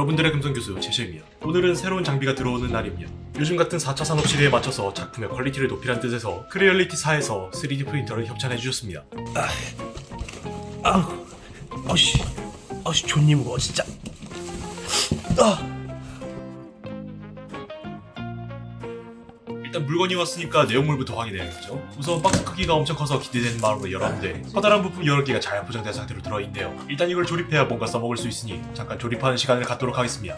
여러분들의 금성교수 제시입니다. 오늘은 새로운 장비가 들어오는 날입니다. 요즘 같은 4차 산업 시대에 맞춰서 작품의 quality를 높이란 뜻에서 Creality 사에서 3D 프린터를 협찬해 주셨습니다. 아우, 어씨, 어씨 존니 무거워 진짜. 아, 일단 물건이 왔으니까 내용물부터 확인해야겠죠. 우선 박스 크기가 엄청 커서 기대되는 마음으로 열었는데 커다란 부품 여러 개가 잘 포장된 상태로 들어있네요. 일단 이걸 조립해야 뭔가 써먹을 수 있으니 잠깐 조립하는 시간을 갖도록 하겠습니다.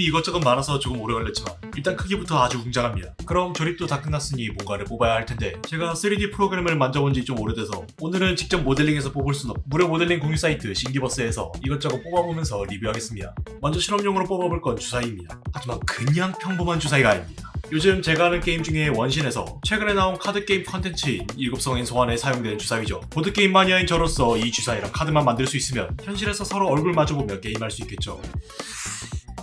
부품이 이것저것 많아서 조금 오래 걸렸지만 일단 크기부터 아주 웅장합니다. 그럼 조립도 다 끝났으니 뭔가를 뽑아야 할 텐데 제가 3D 프로그램을 만져본 지 좀 오래돼서 오늘은 직접 모델링해서 뽑을 순 없. 무료 모델링 공유 사이트 Thingiverse에서 이것저것 뽑아보면서 리뷰하겠습니다. 먼저 실험용으로 뽑아볼 건 주사위입니다. 하지만 그냥 평범한 주사위가 아닙니다. 요즘 제가 하는 게임 중에 원신에서 최근에 나온 카드 게임 컨텐츠인 일곱성인 소환에 사용되는 주사위죠. 보드 게임 마니아인 저로서 이 주사위랑 카드만 만들 수 있으면 현실에서 서로 얼굴 마주보며 게임할 수 있겠죠.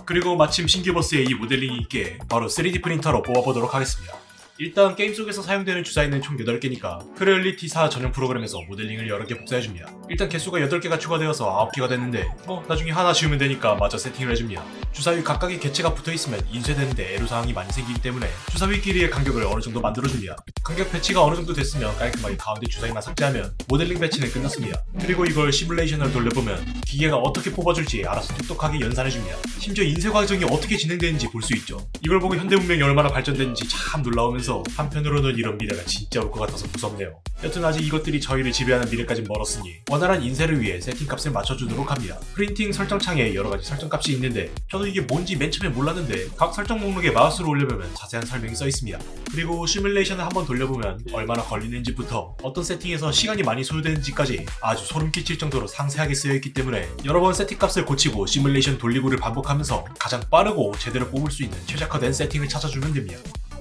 그리고 마침 Thingiverse에 이 모델링이 있길래 바로 3D 프린터로 뽑아보도록 하겠습니다. 일단 게임 속에서 사용되는 주사위는 총 8개니까 Creality 4 전용 프로그램에서 모델링을 여러 개 복사해줍니다. 일단 개수가 8개가 추가되어서 9개가 됐는데 뭐 나중에 하나 지우면 되니까 마저 세팅을 해줍니다. 주사위 각각의 개체가 붙어있으면 인쇄되는데 애로사항이 많이 생기기 때문에 주사위끼리의 간격을 어느 정도 만들어줍니다. 간격 배치가 어느 정도 됐으면 깔끔하게 가운데 주사위만 삭제하면 모델링 배치는 끝났습니다. 그리고 이걸 시뮬레이션을 돌려보면 기계가 어떻게 뽑아줄지 알아서 똑똑하게 연산해줍니다. 심지어 인쇄 과정이 어떻게 진행되는지 볼 수 있죠. 이걸 보고 현대 문명이 얼마나 발전됐는지 참 놀라우면서 한편으로는 이런 미래가 진짜 올 것 같아서 무섭네요. 여튼 아직 이것들이 저희를 지배하는 미래까진 멀었으니 원활한 인쇄를 위해 세팅값을 맞춰주도록 합니다. 프린팅 설정창에 여러가지 설정값이 있는데 저도 이게 뭔지 맨 처음에 몰랐는데 각 설정 목록에 마우스로 올려보면 자세한 설명이 써있습니다. 그리고 시뮬레이션을 한번 돌려보면 얼마나 걸리는지부터 어떤 세팅에서 시간이 많이 소요되는지까지 아주 소름 끼칠 정도로 상세하게 쓰여있기 때문에 여러 번 세팅값을 고치고 시뮬레이션 돌리고를 반복하면서 가장 빠르고 제대로 뽑을 수 있는 최적화된 세팅을 찾아주면 됩니다.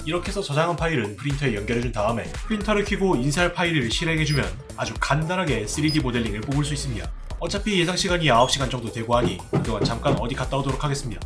이렇게 해서 저장한 파일은 프린터에 연결해준 다음에 프린터를 켜고 인쇄할 파일을 실행해주면 아주 간단하게 3D 모델링을 뽑을 수 있습니다. 어차피 예상 시간이 9시간 정도 되고 하니 그동안 잠깐 어디 갔다 오도록 하겠습니다.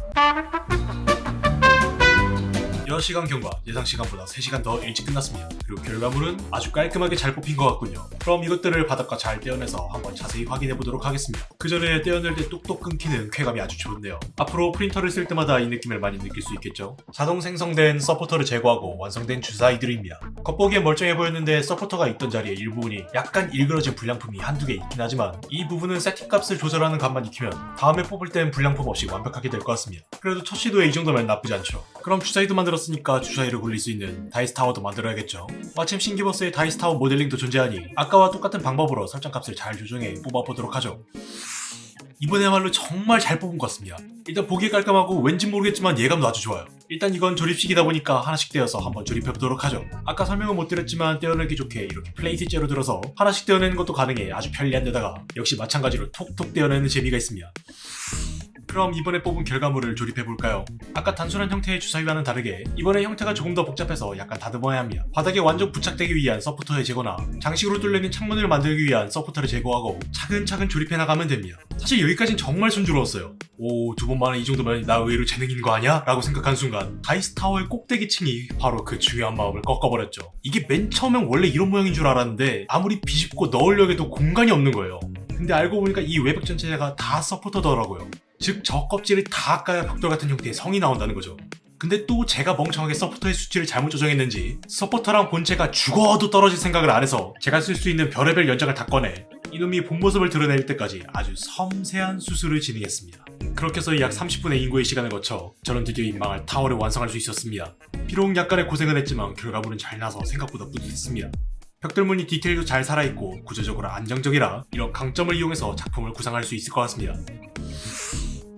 6시간 경과 예상 시간보다 3시간 더 일찍 끝났습니다. 그리고 결과물은 아주 깔끔하게 잘 뽑힌 것 같군요. 그럼 이것들을 바닥과 잘 떼어내서 한번 자세히 확인해 보도록 하겠습니다. 그 전에 떼어낼 때 뚝뚝 끊기는 쾌감이 아주 좋은데요. 앞으로 프린터를 쓸 때마다 이 느낌을 많이 느낄 수 있겠죠? 자동 생성된 서포터를 제거하고 완성된 주사위들입니다. 겉보기엔 멀쩡해 보였는데 서포터가 있던 자리에 일부분이 약간 일그러진 불량품이 한두 개 있긴 하지만 이 부분은 세팅값을 조절하는 감만 익히면 다음에 뽑을 땐 불량품 없이 완벽하게 될 것 같습니다. 그래도 첫 시도에 이 정도면 나쁘지 않죠. 그럼 주사위도 만들 었으니까 주사위를 굴릴 수 있는 dice tower도 만들어야겠죠. 마침 Thingiverse에 dice tower 모델링도 존재하니 아까와 똑같은 방법으로 설정값을 잘 조정해 뽑아보도록 하죠. 이번에야말로 정말 잘 뽑은 것 같습니다. 일단 보기에 깔끔하고 왠지 모르겠지만 예감도 아주 좋아요. 일단 이건 조립식이다 보니까 하나씩 떼어서 한번 조립해보도록 하죠. 아까 설명은 못 드렸지만 떼어내기 좋게 이렇게 플레이트째로 들어서 하나씩 떼어내는 것도 가능해 아주 편리한 데다가 역시 마찬가지로 톡톡 떼어내는 재미가 있습니다. 그럼 이번에 뽑은 결과물을 조립해볼까요? 아까 단순한 형태의 주사위와는 다르게 이번에 형태가 조금 더 복잡해서 약간 다듬어야 합니다. 바닥에 완전 부착되기 위한 서포터의 제거나 장식으로 뚫려있는 창문을 만들기 위한 서포터를 제거하고 차근차근 조립해 나가면 됩니다. 사실 여기까진 정말 순조로웠어요. 오, 두 번 만에 이 정도면 나 의외로 재능인 거 아니야? 라고 생각한 순간 dice tower의 꼭대기층이 바로 그 중요한 마음을 꺾어버렸죠. 이게 맨 처음엔 원래 이런 모양인 줄 알았는데 아무리 비집고 넣으려고 해도 공간이 없는 거예요. 근데 알고 보니까 이 외벽 전체가 다 서포터더라고요. 즉 저 껍질을 다 까야 벽돌 같은 형태의 성이 나온다는 거죠. 근데 또 제가 멍청하게 서포터의 수치를 잘못 조정했는지 서포터랑 본체가 죽어도 떨어질 생각을 안 해서 제가 쓸 수 있는 별의별 연장을 다 꺼내 이놈이 본 모습을 드러낼 때까지 아주 섬세한 수술을 진행했습니다. 그렇게 해서 약 30분의 인고의 시간을 거쳐 저는 드디어 이 망할 타워를 완성할 수 있었습니다. 비록 약간의 고생은 했지만 결과물은 잘 나와서 생각보다 뿌듯했습니다. 벽돌무늬 디테일도 잘 살아있고 구조적으로 안정적이라 이런 강점을 이용해서 작품을 구상할 수 있을 것 같습니다.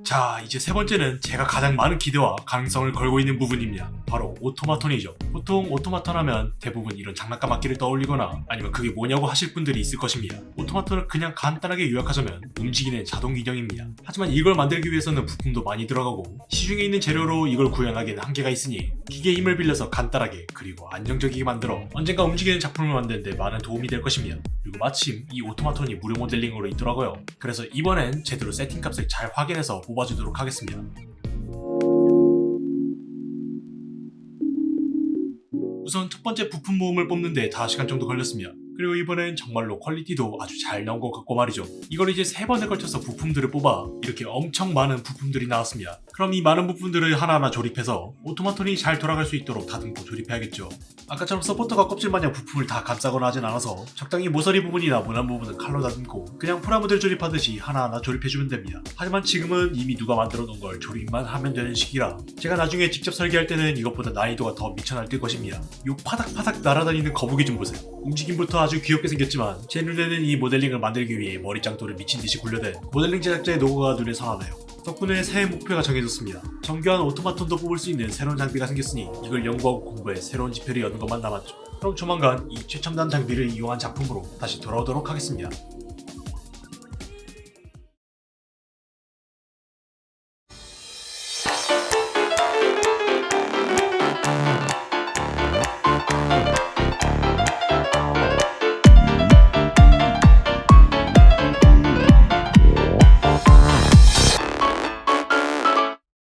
자 이제 세 번째는 제가 가장 많은 기대와 가능성을 걸고 있는 부분입니다. 바로 오토마톤이죠. 보통 오토마톤 하면 대부분 이런 장난감 악기를 떠올리거나 아니면 그게 뭐냐고 하실 분들이 있을 것입니다. 오토마톤을 그냥 간단하게 요약하자면 움직이는 자동 인형입니다. 하지만 이걸 만들기 위해서는 부품도 많이 들어가고 시중에 있는 재료로 이걸 구현하기에는 한계가 있으니 기계의 힘을 빌려서 간단하게 그리고 안정적이게 만들어 언젠가 움직이는 작품을 만드는데 많은 도움이 될 것입니다. 그리고 마침 이 오토마톤이 무료 모델링으로 있더라고요. 그래서 이번엔 제대로 세팅값을 잘 확인해서 뽑아주도록 하겠습니다. 우선 첫 번째 부품 모음을 뽑는데 5시간 정도 걸렸습니다. 그리고 이번엔 정말로 퀄리티도 아주 잘 나온 것 같고 말이죠. 이걸 이제 세 번에 걸쳐서 부품들을 뽑아 이렇게 엄청 많은 부품들이 나왔습니다. 그럼 이 많은 부품들을 하나하나 조립해서 오토마톤이 잘 돌아갈 수 있도록 다듬고 조립해야겠죠. 아까처럼 서포터가 껍질 마냥 부품을 다 감싸거나 하진 않아서 적당히 모서리 부분이나 모난 부분은 칼로 다듬고 그냥 프라모델 조립하듯이 하나하나 조립해주면 됩니다. 하지만 지금은 이미 누가 만들어 놓은 걸 조립만 하면 되는 식이라 제가 나중에 직접 설계할 때는 이것보다 난이도가 더 미쳐 날뛸 것입니다. 요 파닥파닥 날아다니는 거북이 좀 보세요. 움직임부터 아주 귀엽게 생겼지만 제 눈에는 이 모델링을 만들기 위해 머리짱돌을 미친 듯이 굴려댄 모델링 제작자의 노고가 눈에 선하네요. 덕분에 새해 목표가 정해졌습니다. 정교한 오토마톤도 뽑을 수 있는 새로운 장비가 생겼으니 이걸 연구하고 공부해 새로운 지표를 여는 것만 남았죠. 그럼 조만간 이 최첨단 장비를 이용한 작품으로 다시 돌아오도록 하겠습니다.